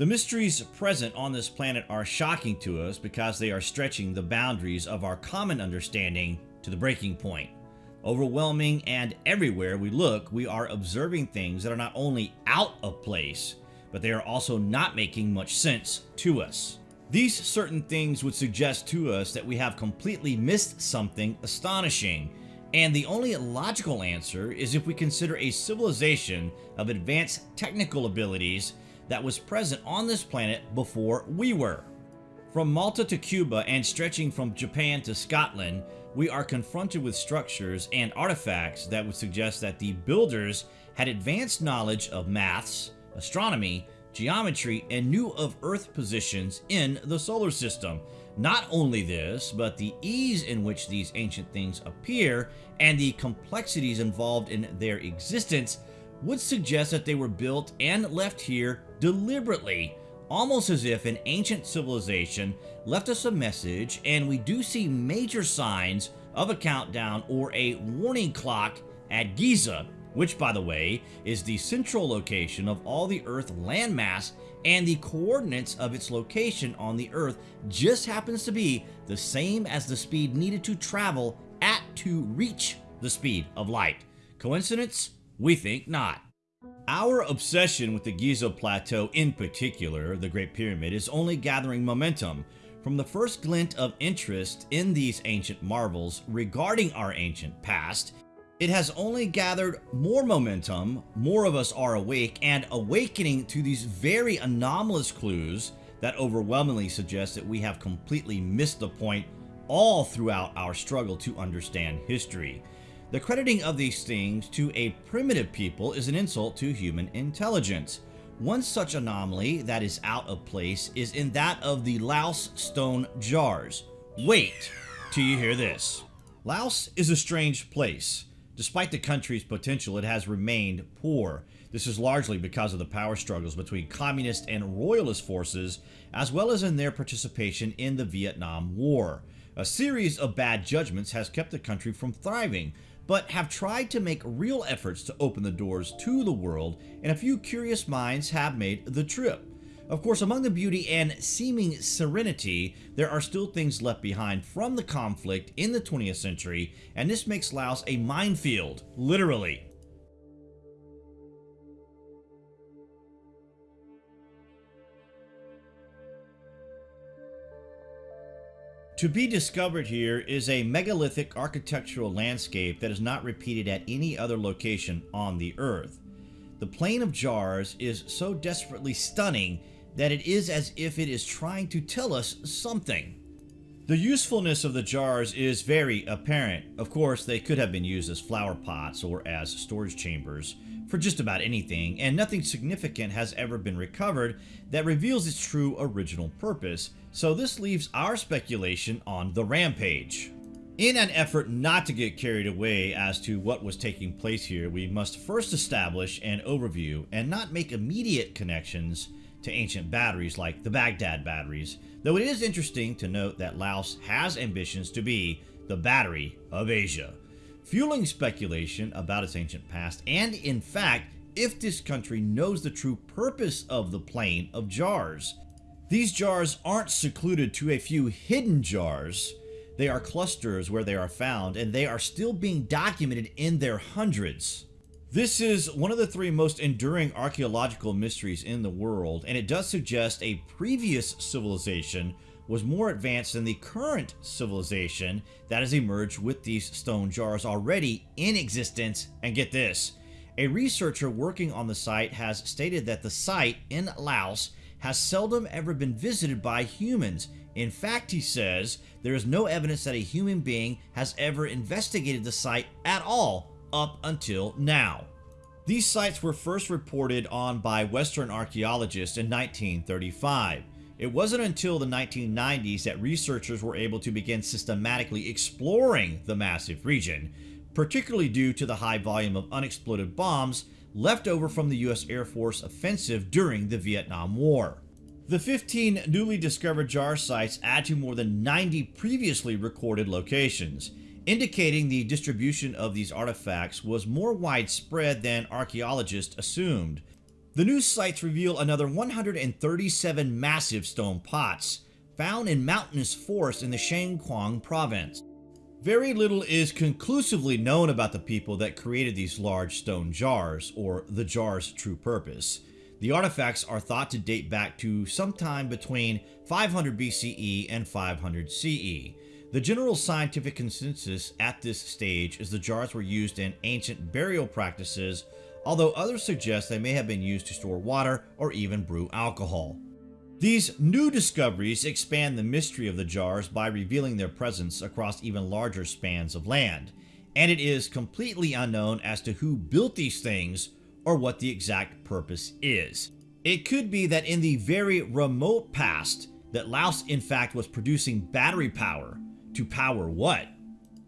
The mysteries present on this planet are shocking to us because they are stretching the boundaries of our common understanding to the breaking point. Overwhelming and everywhere we look, we are observing things that are not only out of place, but they are also not making much sense to us. These certain things would suggest to us that we have completely missed something astonishing, and the only logical answer is if we consider a civilization of advanced technical abilities that was present on this planet before we were. From Malta to Cuba and stretching from Japan to Scotland, we are confronted with structures and artifacts that would suggest that the builders had advanced knowledge of maths, astronomy, geometry, and knew of Earth positions in the solar system. Not only this, but the ease in which these ancient things appear and the complexities involved in their existence would suggest that they were built and left here deliberately almost as if an ancient civilization left us a message and we do see major signs of a countdown or a warning clock at Giza, which by the way is the central location of all the Earth landmass and the coordinates of its location on the Earth just happens to be the same as the speed needed to travel at to reach the speed of light. Coincidence? We think not. Our obsession with the Giza Plateau in particular, the Great Pyramid, is only gathering momentum. From the first glint of interest in these ancient marvels regarding our ancient past, it has only gathered more momentum, more of us are awake, and awakening to these very anomalous clues that overwhelmingly suggest that we have completely missed the point all throughout our struggle to understand history. The crediting of these things to a primitive people is an insult to human intelligence. One such anomaly that is out of place is in that of the Laos stone jars. Wait till you hear this. Laos is a strange place. Despite the country's potential, it has remained poor. This is largely because of the power struggles between communist and royalist forces, as well as in their participation in the Vietnam War. A series of bad judgments has kept the country from thriving, but have tried to make real efforts to open the doors to the world, and a few curious minds have made the trip. Of course, among the beauty and seeming serenity, there are still things left behind from the conflict in the 20th century, and this makes Laos a minefield, literally. To be discovered here is a megalithic architectural landscape that is not repeated at any other location on the Earth. The Plain of Jars is so desperately stunning that it is as if it is trying to tell us something. The usefulness of the jars is very apparent. Of course, they could have been used as flower pots or as storage chambers for just about anything, and nothing significant has ever been recovered that reveals its true original purpose, so this leaves our speculation on the rampage. In an effort not to get carried away as to what was taking place here, we must first establish an overview and not make immediate connections to ancient batteries like the Baghdad batteries, though it is interesting to note that Laos has ambitions to be the battery of Asia, fueling speculation about its ancient past and, in fact, if this country knows the true purpose of the Plain of Jars. These jars aren't secluded to a few hidden jars. They are clusters where they are found, and they are still being documented in their hundreds. This is one of the three most enduring archaeological mysteries in the world, and it does suggest a previous civilization was more advanced than the current civilization that has emerged with these stone jars already in existence. And get this, a researcher working on the site has stated that the site in Laos has seldom ever been visited by humans. In fact, he says, there is no evidence that a human being has ever investigated the site at all up until now. These sites were first reported on by Western archaeologists in 1935. It wasn't until the 1990s that researchers were able to begin systematically exploring the massive region, particularly due to the high volume of unexploded bombs left over from the US Air Force offensive during the Vietnam War. The 15 newly discovered jar sites add to more than 90 previously recorded locations, indicating the distribution of these artifacts was more widespread than archaeologists assumed. The new sites reveal another 137 massive stone pots found in mountainous forests in the Xiangkhouang province. Very little is conclusively known about the people that created these large stone jars, or the jar's true purpose. The artifacts are thought to date back to sometime between 500 BCE and 500 CE. The general scientific consensus at this stage is the jars were used in ancient burial practices, although others suggest they may have been used to store water or even brew alcohol. These new discoveries expand the mystery of the jars by revealing their presence across even larger spans of land, and it is completely unknown as to who built these things or what the exact purpose is. It could be that in the very remote past that Laos in fact was producing battery power. To power what?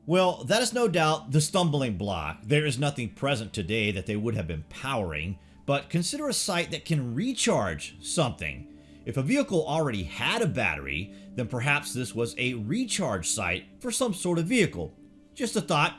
Well, that is no doubt the stumbling block. There is nothing present today that they would have been powering, but consider a site that can recharge something. If a vehicle already had a battery, then perhaps this was a recharge site for some sort of vehicle. Just a thought.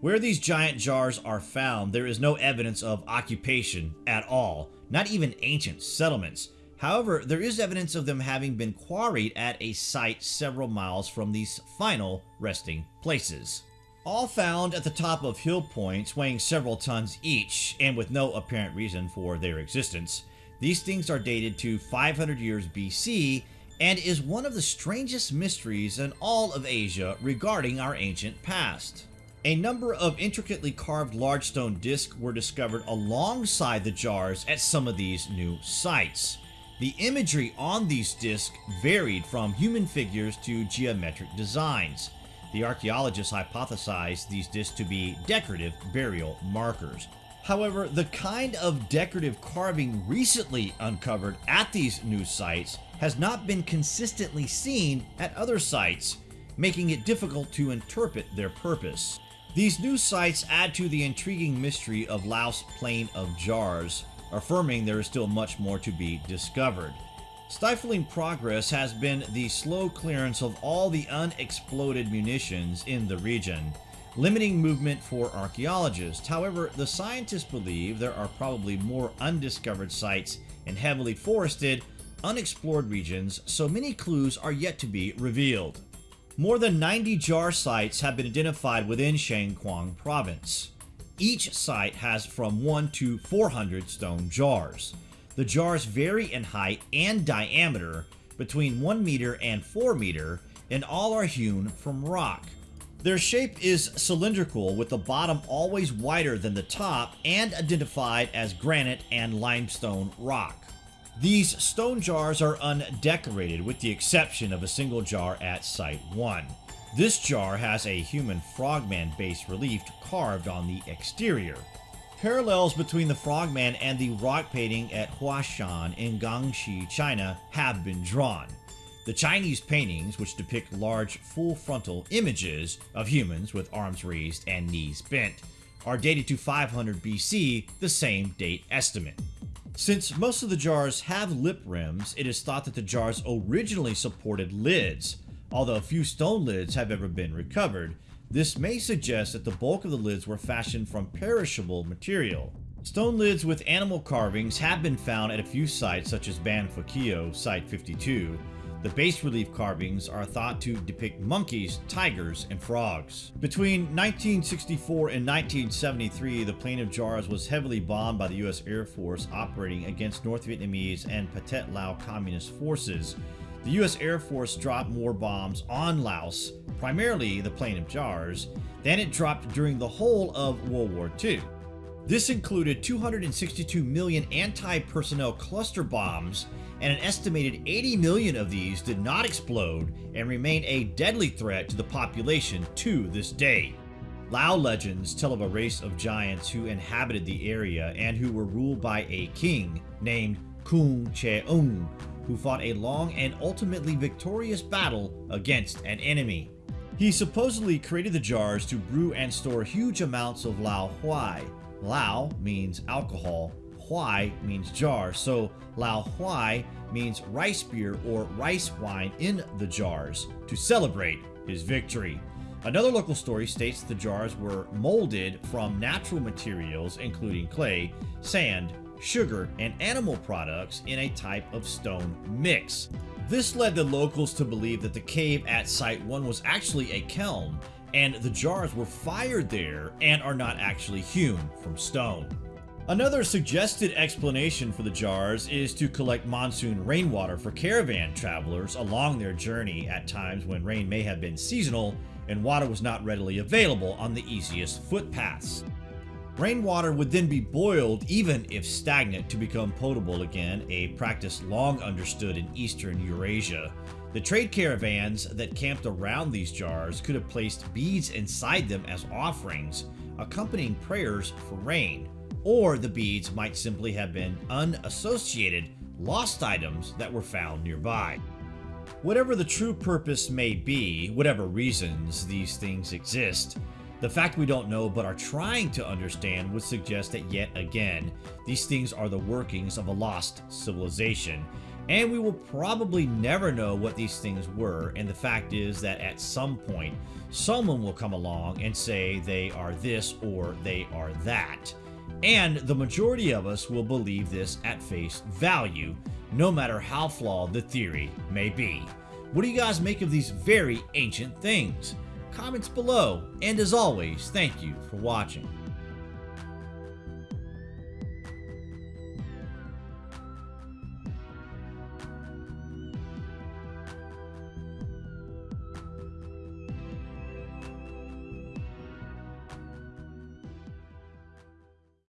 Where these giant jars are found, there is no evidence of occupation at all, not even ancient settlements. However, there is evidence of them having been quarried at a site several miles from these final resting places. All found at the top of hill points weighing several tons each, and with no apparent reason for their existence. These things are dated to 500 years BC and is one of the strangest mysteries in all of Asia regarding our ancient past. A number of intricately carved large stone discs were discovered alongside the jars at some of these new sites. The imagery on these discs varied from human figures to geometric designs. The archaeologists hypothesized these discs to be decorative burial markers. However, the kind of decorative carving recently uncovered at these new sites has not been consistently seen at other sites, making it difficult to interpret their purpose. These new sites add to the intriguing mystery of Laos Plain of Jars, affirming there is still much more to be discovered. Stifling progress has been the slow clearance of all the unexploded munitions in the region, limiting movement for archaeologists. However, the scientists believe there are probably more undiscovered sites in heavily forested, unexplored regions, so many clues are yet to be revealed. More than 90 jar sites have been identified within Xiangkhouang province. Each site has from 1 to 400 stone jars. The jars vary in height and diameter between 1 meter and 4 meter and all are hewn from rock. Their shape is cylindrical with the bottom always wider than the top and identified as granite and limestone rock. These stone jars are undecorated with the exception of a single jar at Site 1. This jar has a human frogman bas relief carved on the exterior. Parallels between the frogman and the rock painting at Huashan in Guangxi, China have been drawn. The Chinese paintings, which depict large full frontal images of humans with arms raised and knees bent, are dated to 500 BC, the same date estimate. Since most of the jars have lip rims, it is thought that the jars originally supported lids. Although few stone lids have ever been recovered, this may suggest that the bulk of the lids were fashioned from perishable material. Stone lids with animal carvings have been found at a few sites such as Ban Phakeo, Site 52, the bas relief carvings are thought to depict monkeys, tigers, and frogs. Between 1964 and 1973, the Plain of Jars was heavily bombed by the U.S. Air Force operating against North Vietnamese and Pathet Lao Communist forces. The U.S. Air Force dropped more bombs on Laos, primarily the Plain of Jars, than it dropped during the whole of World War II. This included 262 million anti-personnel cluster bombs and an estimated 80 million of these did not explode and remain a deadly threat to the population to this day. Lao legends tell of a race of giants who inhabited the area and who were ruled by a king named Khun Cheung, who fought a long and ultimately victorious battle against an enemy. He supposedly created the jars to brew and store huge amounts of Lao Huai. Lao means alcohol, Huai means jar, so Lao Huai means rice beer or rice wine in the jars to celebrate his victory. Another local story states the jars were molded from natural materials including clay, sand, sugar, and animal products in a type of stone mix. This led the locals to believe that the cave at Site 1 was actually a kiln, and the jars were fired there and are not actually hewn from stone. Another suggested explanation for the jars is to collect monsoon rainwater for caravan travelers along their journey at times when rain may have been seasonal and water was not readily available on the easiest footpaths. Rainwater would then be boiled even if stagnant to become potable again, a practice long understood in eastern Eurasia. The trade caravans that camped around these jars could have placed beads inside them as offerings, accompanying prayers for rain, or the beads might simply have been unassociated lost items that were found nearby. Whatever the true purpose may be, whatever reasons these things exist, the fact we don't know but are trying to understand would suggest that yet again, these things are the workings of a lost civilization, and we will probably never know what these things were, and the fact is that at some point, someone will come along and say they are this or they are that. And the majority of us will believe this at face value, no matter how flawed the theory may be. What do you guys make of these very ancient things? Comments below, and as always, thank you for watching.